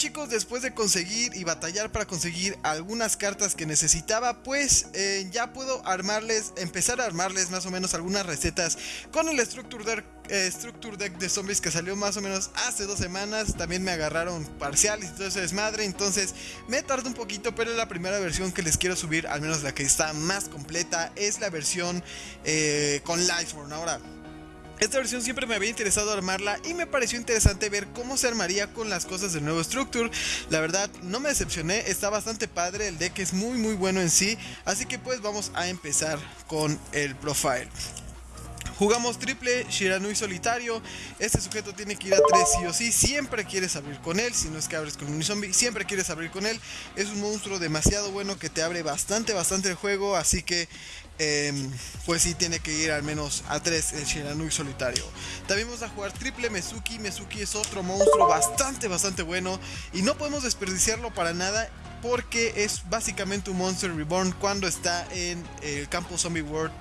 chicos, después de conseguir y batallar para conseguir algunas cartas que necesitaba, pues eh, ya puedo armarles, empezar a armarles más o menos algunas recetas con el Structure Deck, eh, de zombies que salió más o menos hace dos semanas. También me agarraron parciales y todo ese desmadre, entonces me tardó un poquito, pero la primera versión que les quiero subir, al menos la que está más completa, es la versión eh, con Lightborn. Ahora, esta versión siempre me había interesado armarla y me pareció interesante ver cómo se armaría con las cosas del nuevo Structure. La verdad, no me decepcioné, está bastante padre, el deck es muy muy bueno en sí, así que pues vamos a empezar con el profile. Jugamos triple Shiranui solitario. Este sujeto tiene que ir a 3 sí o sí. Siempre quieres abrir con él. Si no es que abres con un zombie, siempre quieres abrir con él. Es un monstruo demasiado bueno que te abre bastante, bastante el juego. Así que Em, pues sí tiene que ir al menos a 3 el Shiranui solitario. También vamos a jugar triple Mezuki. Mezuki es otro monstruo bastante, bastante bueno. Y no podemos desperdiciarlo para nada porque es básicamente un Monster Reborn cuando está en el campo Zombie World.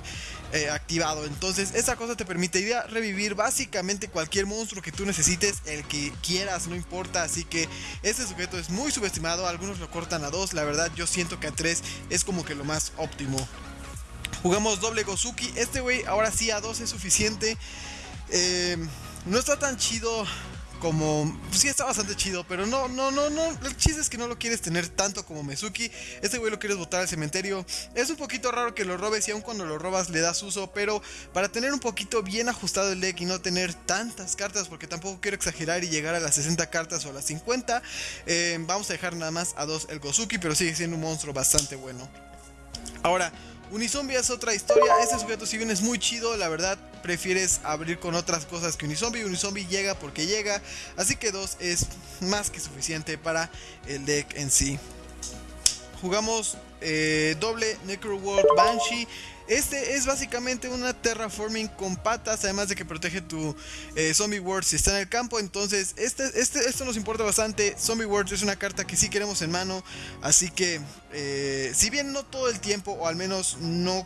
Eh, activado. Entonces, esa cosa te permitiría revivir básicamente cualquier monstruo que tú necesites, el que quieras, no importa. Así que este sujeto es muy subestimado. Algunos lo cortan a 2. La verdad, yo siento que a 3 es como que lo más óptimo. Jugamos doble Gozuki. Este güey ahora sí a 2 es suficiente. Eh, no está tan chido como... Pues sí está bastante chido, pero no, no, no, no. El chiste es que no lo quieres tener tanto como Mezuki. Este güey lo quieres botar al cementerio. Es un poquito raro que lo robes y aun cuando lo robas le das uso, pero para tener un poquito bien ajustado el deck y no tener tantas cartas, porque tampoco quiero exagerar y llegar a las 60 cartas o a las 50, eh, vamos a dejar nada más a 2 el Gozuki, pero sigue siendo un monstruo bastante bueno. Ahora, Unizombie es otra historia. Este sujeto, si bien es muy chido, la verdad prefieres abrir con otras cosas que Unizombie. Unizombie llega porque llega. Así que 2 es más que suficiente para el deck en sí. Jugamos eh, doble Necro World Banshee. Este es básicamente una terraforming con patas, además de que protege tu eh, Zombie World si está en el campo. Entonces, este, este, esto nos importa bastante. Zombie World es una carta que sí queremos en mano. Así que, eh, si bien no todo el tiempo, o al menos no,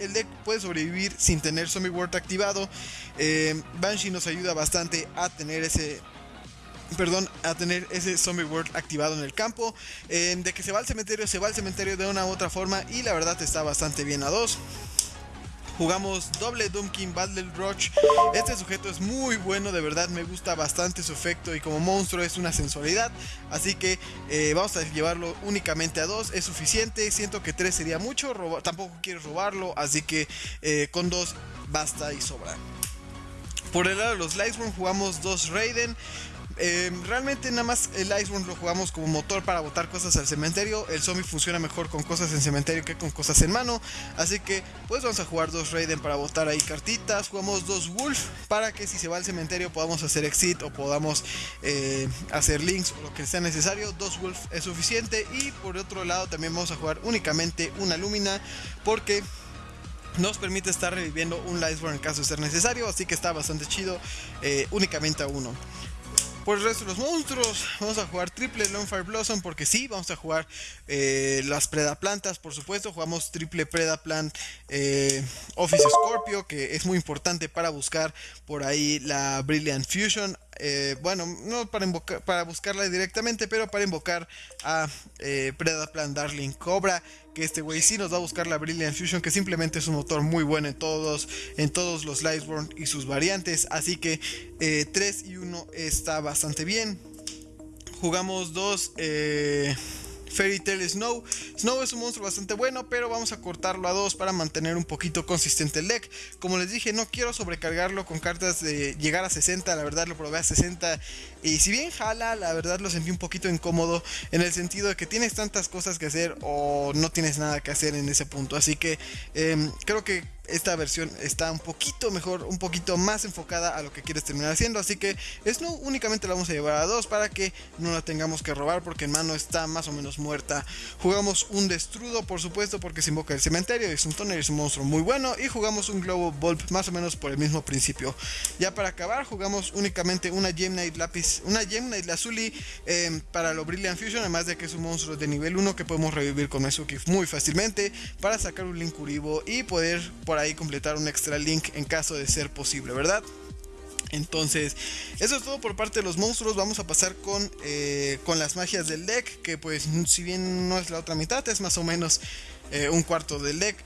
el deck puede sobrevivir sin tener Zombie World activado, eh, Banshee nos ayuda bastante a tener ese perdón, a tener ese Zombie World activado en el campo. de que se va al cementerio, se va al cementerio de una u otra forma y la verdad está bastante bien a dos. Jugamos doble Doomkin Battle Roach. Este sujeto es muy bueno, de verdad me gusta bastante su efecto y como monstruo es una sensualidad. Así que eh, vamos a llevarlo únicamente a dos, es suficiente. Siento que tres sería mucho, tampoco quiero robarlo, así que eh, con dos basta y sobra. Por el lado de los Lightsworm jugamos dos Raiden. Em, realmente nada más el Iceborne lo jugamos como motor para botar cosas al cementerio. El zombie funciona mejor con cosas en cementerio que con cosas en mano. Así que pues vamos a jugar dos Raiden para botar ahí cartitas. Jugamos dos Wolf para que si se va al cementerio podamos hacer exit o podamos eh, hacer links o lo que sea necesario. Dos Wolf es suficiente. Y por otro lado también vamos a jugar únicamente una Lumina porque nos permite estar reviviendo un Lightborn en caso de ser necesario, así que está bastante chido, eh, únicamente a uno. Por el resto de los monstruos, vamos a jugar triple Fire Blossom porque sí, vamos a jugar eh, las Predaplantas, por supuesto. Jugamos triple Predaplant eh, Office Scorpio, que es muy importante para buscar por ahí la Brilliant Fusion. Eh, bueno, no para, invocar, para buscarla directamente, pero para invocar a eh, Predaplan Darling Cobra, que este güey sí nos va a buscar la Brilliant Fusion, que simplemente es un motor muy bueno en todos, en todos los Lightborn y sus variantes, así que 3 eh, y 1 está bastante bien. Jugamos dos Fairy Tail Snow. Snow es un monstruo bastante bueno, pero vamos a cortarlo a 2 para mantener un poquito consistente el deck. Como les dije, no quiero sobrecargarlo con cartas de llegar a 60, la verdad lo probé a 60 y si bien jala, la verdad lo sentí un poquito incómodo en el sentido de que tienes tantas cosas que hacer o no tienes nada que hacer en ese punto. Así que em, creo que esta versión está un poquito mejor, un poquito más enfocada a lo que quieres terminar haciendo. Así que no únicamente la vamos a llevar a dos para que no la tengamos que robar porque en mano está más o menos muerta. Jugamos un Destrudo, por supuesto, porque se invoca el cementerio. Es un toner, es un monstruo muy bueno. Y jugamos un Globo Bulb más o menos por el mismo principio. Ya para acabar, jugamos únicamente una Gem Knight Lápiz, una Gem Knight Lazuli eh, para lo Brilliant Fusion. Además de que es un monstruo de nivel 1 que podemos revivir con Mezuki muy fácilmente para sacar un Link Uribo y poder por completar un extra link en caso de ser posible, ¿verdad? Entonces, eso es todo por parte de los monstruos. Vamos a pasar con, eh, con las magias del deck, que pues si bien no es la otra mitad, es más o menos eh, un cuarto del deck.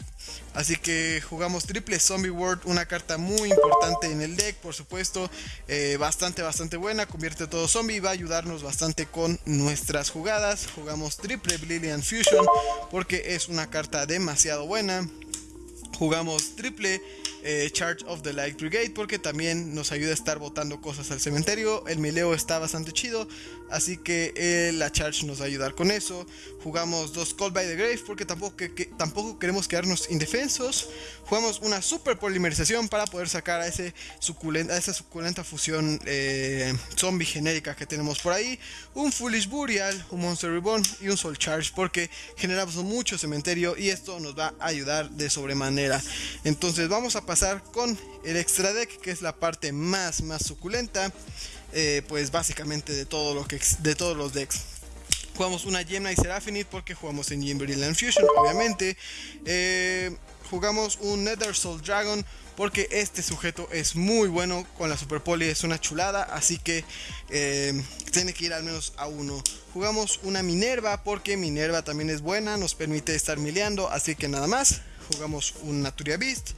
Así que jugamos triple Zombie World, una carta muy importante en el deck, por supuesto, eh, bastante, bastante buena, convierte todo zombie, va a ayudarnos bastante con nuestras jugadas. Jugamos triple Brilliant Fusion porque es una carta demasiado buena. Jugamos triple eh, Charge of the Light Brigade porque también nos ayuda a estar botando cosas al cementerio. El mileo está bastante chido, así que eh, la Charge nos va a ayudar con eso. Jugamos dos Call by the Grave porque tampoco, que, tampoco queremos quedarnos indefensos. Jugamos una super polimerización para poder sacar a, ese suculenta, esa suculenta fusión eh, zombie genérica que tenemos por ahí. Un Foolish Burial, un Monster Reborn y un Soul Charge porque generamos mucho cementerio y esto nos va a ayudar de sobremanera. Entonces vamos a pasar con el extra deck que es la parte más más suculenta. Eh, pues básicamente de de todos los decks Jugamos una Gemini y Seraphonite porque jugamos en Brilliant Fusion, obviamente. Eh, jugamos un Nether Soul Dragon porque este sujeto es muy bueno con la Super Poli, es una chulada, así que eh, tiene que ir al menos a uno. Jugamos una Minerva porque Minerva también es buena, nos permite estar mileando, así que nada más. Jugamos un Naturia Beast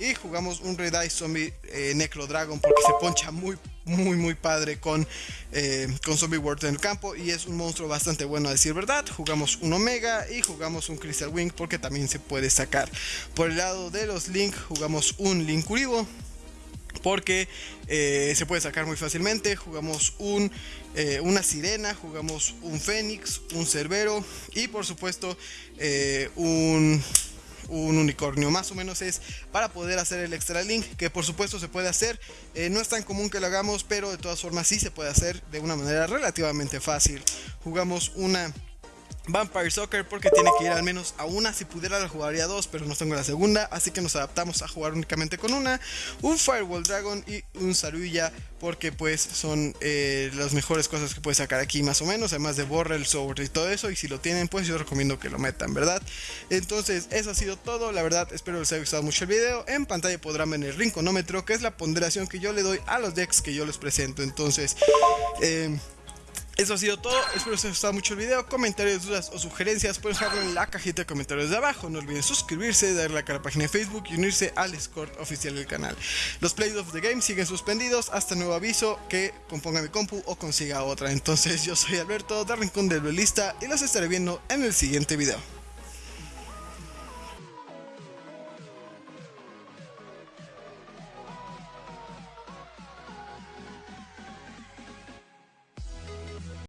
y jugamos un Red Eye Zombie Necro Dragon porque se poncha muy muy muy padre con, eh, con Zombie World en el campo y es un monstruo bastante bueno a decir verdad. Jugamos un Omega y jugamos un Crystal Wing porque también se puede sacar. Por el lado de los Link jugamos un Link Uribo porque eh, se puede sacar muy fácilmente. Jugamos un, eh, una sirena, jugamos un fénix, un cerbero y por supuesto un un unicornio. Más o menos es para poder hacer el extra link, que por supuesto se puede hacer. Eh, no es tan común que lo hagamos, pero de todas formas sí se puede hacer de una manera relativamente fácil. Jugamos una Vampire Soccer porque tiene que ir al menos a una. Si pudiera la jugaría dos, pero no tengo la segunda. Así que nos adaptamos a jugar únicamente con una. Un Firewall Dragon y un Saruya porque pues son eh, las mejores cosas que puedes sacar aquí más o menos. Además de borra el sobre y todo eso. Y si lo tienen pues yo recomiendo que lo metan, ¿verdad? Entonces eso ha sido todo. La verdad espero les haya gustado mucho el video. En pantalla podrán ver el rinconómetro que es la ponderación que yo le doy a los decks que yo les presento. Entonces... Eh, eso ha sido todo, espero que les haya gustado mucho el video, comentarios, dudas o sugerencias pueden dejarlo en la cajita de comentarios de abajo, no olviden suscribirse, darle like a la página de Facebook y unirse al Discord oficial del canal. Los plays of the game siguen suspendidos hasta nuevo aviso que componga mi compu o consiga otra, entonces yo soy Alberto de Rincón del Duelista y los estaré viendo en el siguiente video.